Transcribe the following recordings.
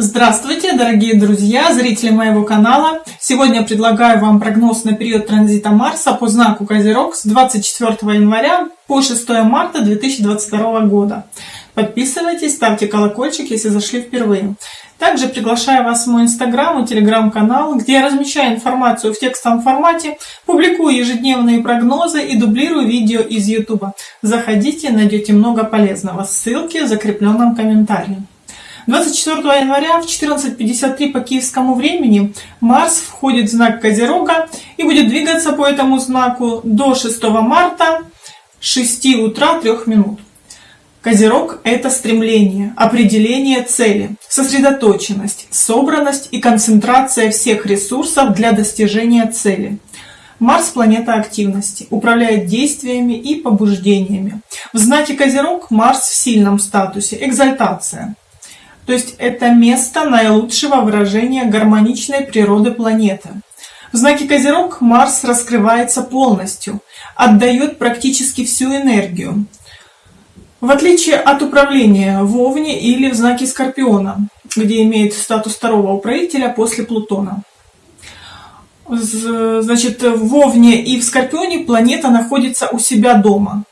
Здравствуйте, дорогие друзья, зрители моего канала! Сегодня предлагаю вам прогноз на период транзита Марса по знаку Козерог с 24 января по 6 марта 2022 года. Подписывайтесь, ставьте колокольчик, если зашли впервые. Также приглашаю вас в мой инстаграм и телеграм-канал, где я размещаю информацию в текстовом формате, публикую ежедневные прогнозы и дублирую видео из YouTube. Заходите, найдете много полезного. Ссылки в закрепленном комментарии. 24 января в 14.53 по киевскому времени Марс входит в знак Козерога и будет двигаться по этому знаку до 6 марта 6 утра 3 минут. Козерог – это стремление, определение цели, сосредоточенность, собранность и концентрация всех ресурсов для достижения цели. Марс – планета активности, управляет действиями и побуждениями. В знаке Козерог Марс в сильном статусе – экзальтация – то есть это место наилучшего выражения гармоничной природы планеты. В знаке Козерог Марс раскрывается полностью, отдает практически всю энергию. В отличие от управления в Овне или в знаке Скорпиона, где имеет статус второго управителя после Плутона. Значит, в Овне и в Скорпионе планета находится у себя дома.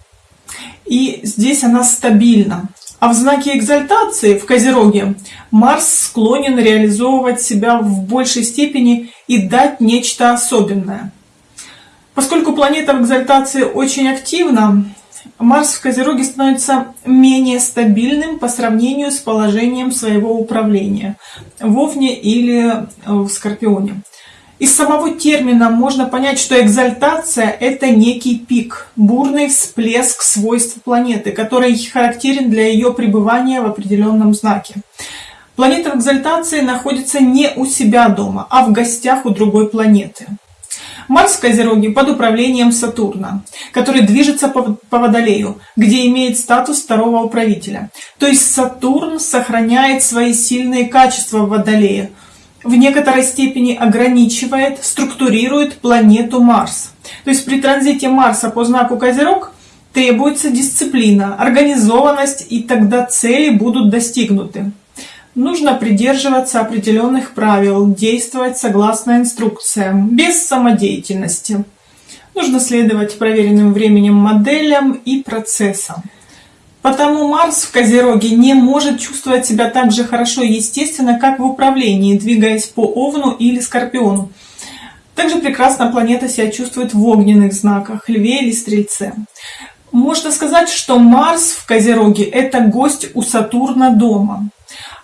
И здесь она стабильна. А в знаке экзальтации в Козероге Марс склонен реализовывать себя в большей степени и дать нечто особенное. Поскольку планета в экзальтации очень активна, Марс в Козероге становится менее стабильным по сравнению с положением своего управления в Овне или в Скорпионе. Из самого термина можно понять, что экзальтация – это некий пик, бурный всплеск свойств планеты, который характерен для ее пребывания в определенном знаке. Планета в экзальтации находится не у себя дома, а в гостях у другой планеты. Марс в Козероге под управлением Сатурна, который движется по, Водолею, где имеет статус второго управителя. То есть Сатурн сохраняет свои сильные качества в Водолее – в некоторой степени ограничивает, структурирует планету Марс. То есть при транзите Марса по знаку Козерог требуется дисциплина, организованность, и тогда цели будут достигнуты. Нужно придерживаться определенных правил, действовать согласно инструкциям, без самодеятельности. Нужно следовать проверенным временем моделям и процессам. Потому Марс в Козероге не может чувствовать себя так же хорошо и естественно, как в управлении, двигаясь по Овну или Скорпиону. Также прекрасно планета себя чувствует в огненных знаках, Льве или Стрельце. Можно сказать, что Марс в Козероге – это гость у Сатурна дома.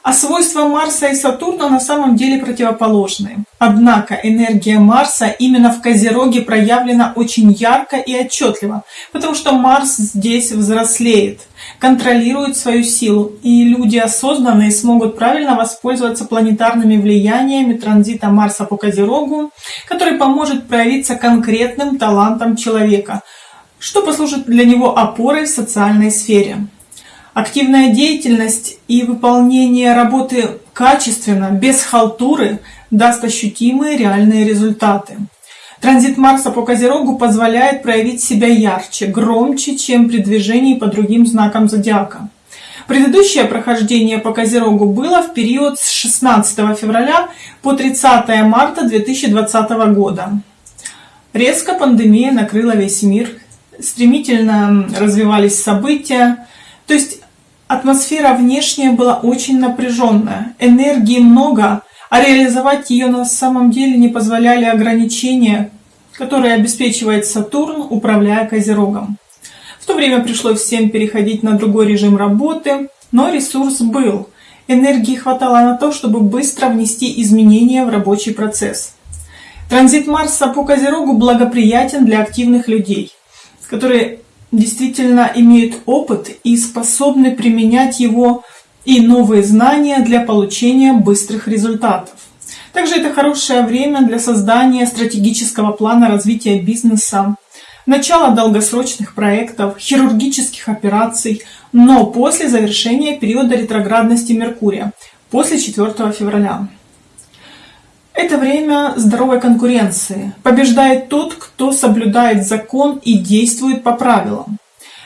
А свойства Марса и Сатурна на самом деле противоположные. Однако энергия Марса именно в Козероге проявлена очень ярко и отчетливо, потому что Марс здесь взрослеет, контролирует свою силу, и люди осознанные смогут правильно воспользоваться планетарными влияниями транзита Марса по Козерогу, который поможет проявиться конкретным талантом человека, что послужит для него опорой в социальной сфере. Активная деятельность и выполнение работы качественно, без халтуры, даст ощутимые реальные результаты. Транзит Марса по Козерогу позволяет проявить себя ярче, громче, чем при движении по другим знакам зодиака. Предыдущее прохождение по Козерогу было в период с 16 февраля по 30 марта 2020 года. Резко пандемия накрыла весь мир, стремительно развивались события, то есть Атмосфера внешняя была очень напряженная, энергии много, а реализовать ее на самом деле не позволяли ограничения, которые обеспечивает Сатурн, управляя Козерогом. В то время пришлось всем переходить на другой режим работы, но ресурс был. Энергии хватало на то, чтобы быстро внести изменения в рабочий процесс. Транзит Марса по Козерогу благоприятен для активных людей, которые действительно имеют опыт и способны применять его и новые знания для получения быстрых результатов. Также это хорошее время для создания стратегического плана развития бизнеса, начала долгосрочных проектов, хирургических операций, но после завершения периода ретроградности Меркурия, после 4 февраля. Это время здоровой конкуренции. Побеждает тот, кто соблюдает закон и действует по правилам.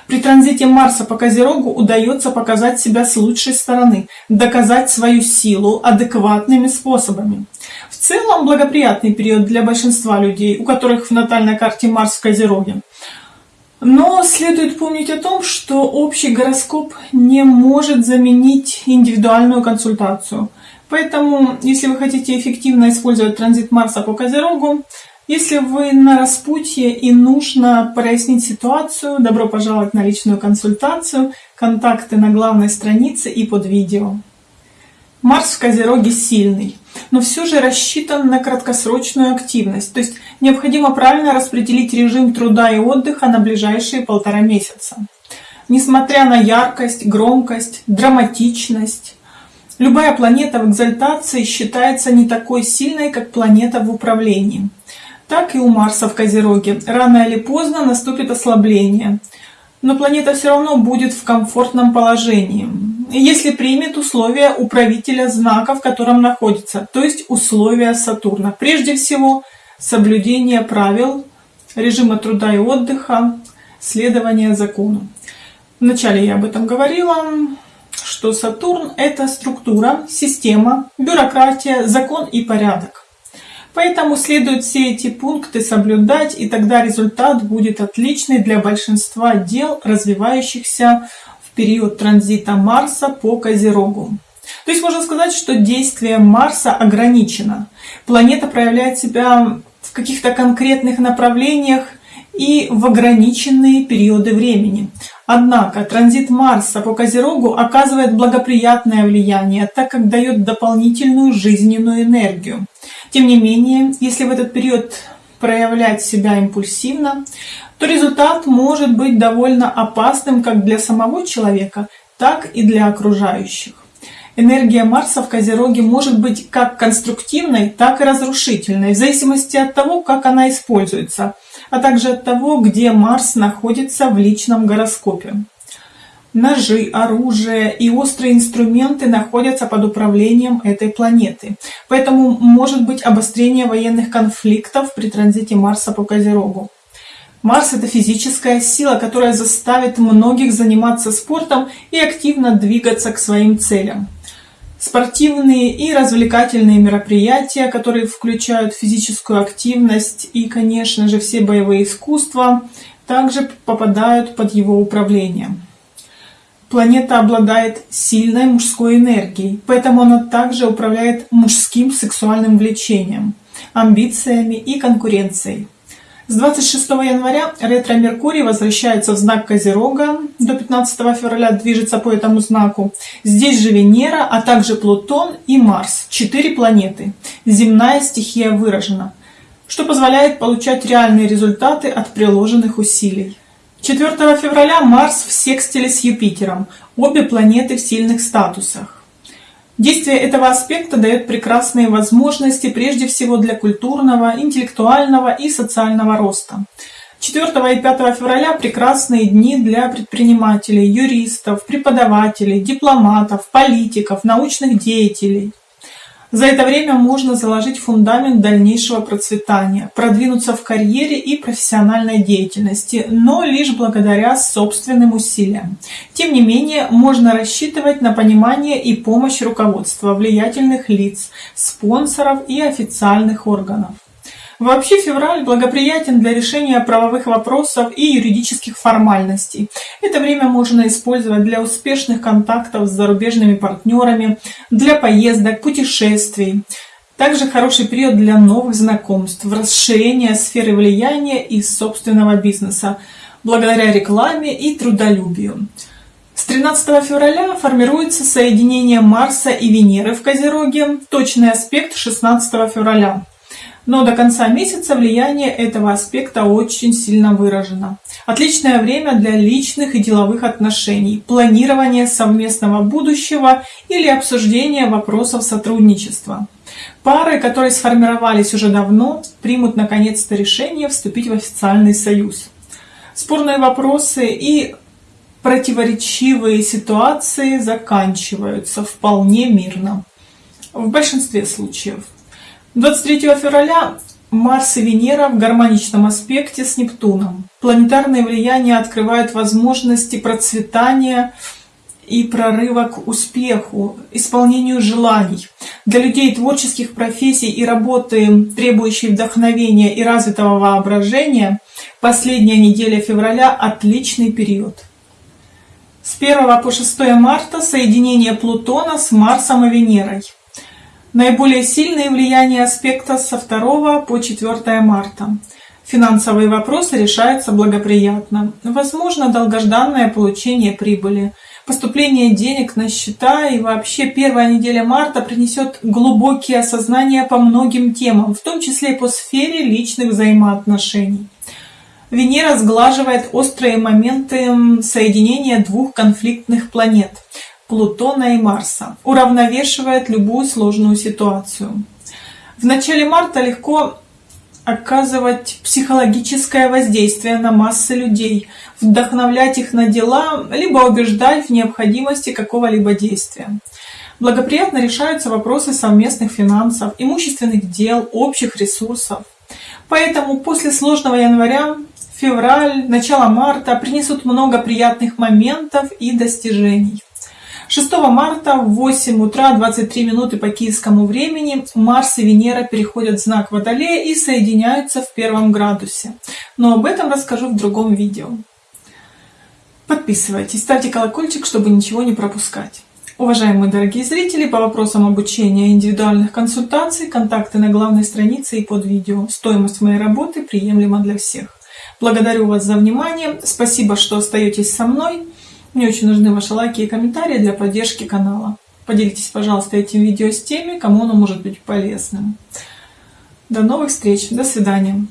При транзите Марса по Козерогу удается показать себя с лучшей стороны, доказать свою силу адекватными способами. В целом благоприятный период для большинства людей, у которых в натальной карте Марс в Козероге. Но следует помнить о том, что общий гороскоп не может заменить индивидуальную консультацию. Поэтому, если вы хотите эффективно использовать транзит Марса по Козерогу, если вы на распутье и нужно прояснить ситуацию, добро пожаловать на личную консультацию. Контакты на главной странице и под видео. Марс в Козероге сильный, но все же рассчитан на краткосрочную активность, то есть необходимо правильно распределить режим труда и отдыха на ближайшие полтора месяца. Несмотря на яркость, громкость, драматичность, любая планета в экзальтации считается не такой сильной, как планета в управлении. Так и у Марса в Козероге. Рано или поздно наступит ослабление. Но планета все равно будет в комфортном положении, если примет условия управителя знака, в котором находится, то есть условия Сатурна. Прежде всего, соблюдение правил, режима труда и отдыха, следование закону. Вначале я об этом говорила, что Сатурн – это структура, система, бюрократия, закон и порядок. Поэтому следует все эти пункты соблюдать, и тогда результат будет отличный для большинства дел, развивающихся в период транзита Марса по Козерогу. То есть можно сказать, что действие Марса ограничено. Планета проявляет себя в каких-то конкретных направлениях и в ограниченные периоды времени. Однако транзит Марса по Козерогу оказывает благоприятное влияние, так как дает дополнительную жизненную энергию. Тем не менее, если в этот период проявлять себя импульсивно, то результат может быть довольно опасным как для самого человека, так и для окружающих. Энергия Марса в Козероге может быть как конструктивной, так и разрушительной, в зависимости от того, как она используется, а также от того, где Марс находится в личном гороскопе. Ножи, оружие и острые инструменты находятся под управлением этой планеты. Поэтому может быть обострение военных конфликтов при транзите Марса по Козерогу. Марс – это физическая сила, которая заставит многих заниматься спортом и активно двигаться к своим целям. Спортивные и развлекательные мероприятия, которые включают физическую активность и, конечно же, все боевые искусства, также попадают под его управление. Планета обладает сильной мужской энергией, поэтому она также управляет мужским сексуальным влечением, амбициями и конкуренцией. С 26 января ретро-Меркурий возвращается в знак Козерога, до 15 февраля движется по этому знаку. Здесь же Венера, а также Плутон и Марс, четыре планеты. Земная стихия выражена, что позволяет получать реальные результаты от приложенных усилий. 4 февраля Марс в секстиле с Юпитером, обе планеты в сильных статусах. Действие этого аспекта дает прекрасные возможности прежде всего для культурного, интеллектуального и социального роста. 4 и 5 февраля прекрасные дни для предпринимателей, юристов, преподавателей, дипломатов, политиков, научных деятелей – за это время можно заложить фундамент дальнейшего процветания, продвинуться в карьере и профессиональной деятельности, но лишь благодаря собственным усилиям. Тем не менее, можно рассчитывать на понимание и помощь руководства, влиятельных лиц, спонсоров и официальных органов. Вообще февраль благоприятен для решения правовых вопросов и юридических формальностей. Это время можно использовать для успешных контактов с зарубежными партнерами, для поездок, путешествий. Также хороший период для новых знакомств, расширения сферы влияния и собственного бизнеса, благодаря рекламе и трудолюбию. С 13 февраля формируется соединение Марса и Венеры в Козероге, точный аспект 16 февраля. Но до конца месяца влияние этого аспекта очень сильно выражено. Отличное время для личных и деловых отношений, планирования совместного будущего или обсуждения вопросов сотрудничества. Пары, которые сформировались уже давно, примут наконец-то решение вступить в официальный союз. Спорные вопросы и противоречивые ситуации заканчиваются вполне мирно. В большинстве случаев. 23 февраля Марс и Венера в гармоничном аспекте с Нептуном. Планетарные влияния открывают возможности процветания и прорыва к успеху, исполнению желаний. Для людей творческих профессий и работы, требующей вдохновения и развитого воображения, последняя неделя февраля – отличный период. С 1 по 6 марта соединение Плутона с Марсом и Венерой. Наиболее сильные влияния аспекта со 2 по 4 марта. Финансовые вопросы решаются благоприятно. Возможно долгожданное получение прибыли. Поступление денег на счета и вообще первая неделя марта принесет глубокие осознания по многим темам, в том числе и по сфере личных взаимоотношений. Венера сглаживает острые моменты соединения двух конфликтных планет – Плутона и Марса, уравновешивает любую сложную ситуацию. В начале марта легко оказывать психологическое воздействие на массы людей, вдохновлять их на дела, либо убеждать в необходимости какого-либо действия. Благоприятно решаются вопросы совместных финансов, имущественных дел, общих ресурсов. Поэтому после сложного января февраль, начало марта принесут много приятных моментов и достижений. 6 марта в 8 утра 23 минуты по киевскому времени Марс и Венера переходят в знак Водолея и соединяются в первом градусе. Но об этом расскажу в другом видео. Подписывайтесь, ставьте колокольчик, чтобы ничего не пропускать. Уважаемые дорогие зрители, по вопросам обучения индивидуальных консультаций, контакты на главной странице и под видео. Стоимость моей работы приемлема для всех. Благодарю вас за внимание. Спасибо, что остаетесь со мной. Мне очень нужны ваши лайки и комментарии для поддержки канала. Поделитесь, пожалуйста, этим видео с теми, кому оно может быть полезным. До новых встреч. До свидания.